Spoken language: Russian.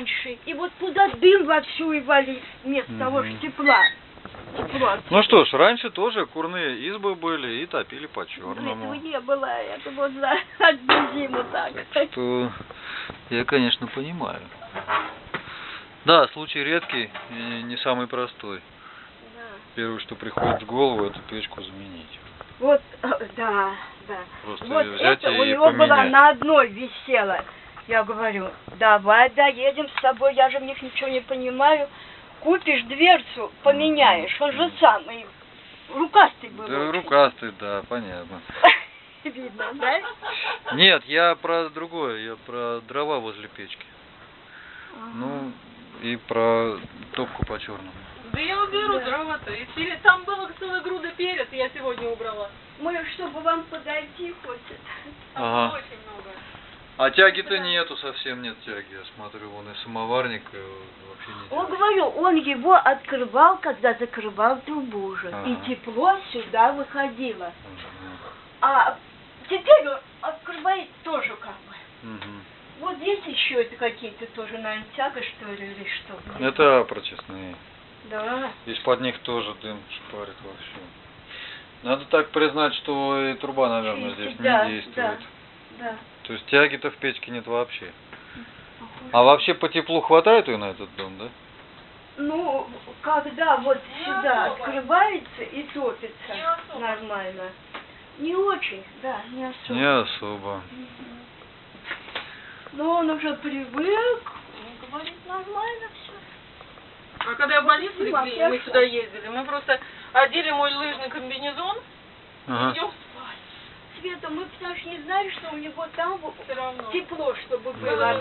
раньше. И вот туда дым вовсю и валит, вместо того, Мгм. что тепла. Тепло. Ну что ж, раньше тоже курные избы были и топили Этого по-черному. не было, это вот за одну зиму так. Что я, конечно, понимаю. Да, случай редкий и не самый простой. Да. Первое, что приходит в голову, это печку заменить. Вот, э, да, да. Просто Вот это у него была поменять. на одной висела. Я говорю, давай доедем с тобой, я же в них ничего не понимаю. Купишь дверцу, поменяешь. Он же самый рукастый был. Да, очень. рукастый, да, понятно. Видно, да? Нет, я про другое, я про дрова возле печки. Ну, и про топку по черному. Да я уберу Да. дрова-то. И пере- Там было целая груда перец, я сегодня убрала. Мы, чтобы вам подойти. Там Ага. А тяги-то нету, совсем нет тяги. Я смотрю, вон и самоварник вообще не Он говорю, он его открывал, когда закрывал трубу уже. И Ага. тепло сюда выходило. А теперь он открывает тоже как бы. Мгм. Вот здесь еще это какие-то тоже, наверное, тяга, что ли, или что? Это прочестные. Да. Из-под них тоже дым шпарит вообще. Надо так признать, что и труба, наверное, здесь да, не действует. Да. То есть тяги-то в печке нет вообще. А вообще по теплу хватает ее на этот дом, да? Ну, когда вот сюда открывается и топится Не нормально. Не очень, да, не особо. Не особо. Но он уже привык, он говорит, нормально все. А когда в больницу Спасибо, легли, и мы сюда ездили, мы просто одели мой лыжный комбинезон Ага. идем. Света, мы потому что не знали, что у него там Все равно. тепло, чтобы Было было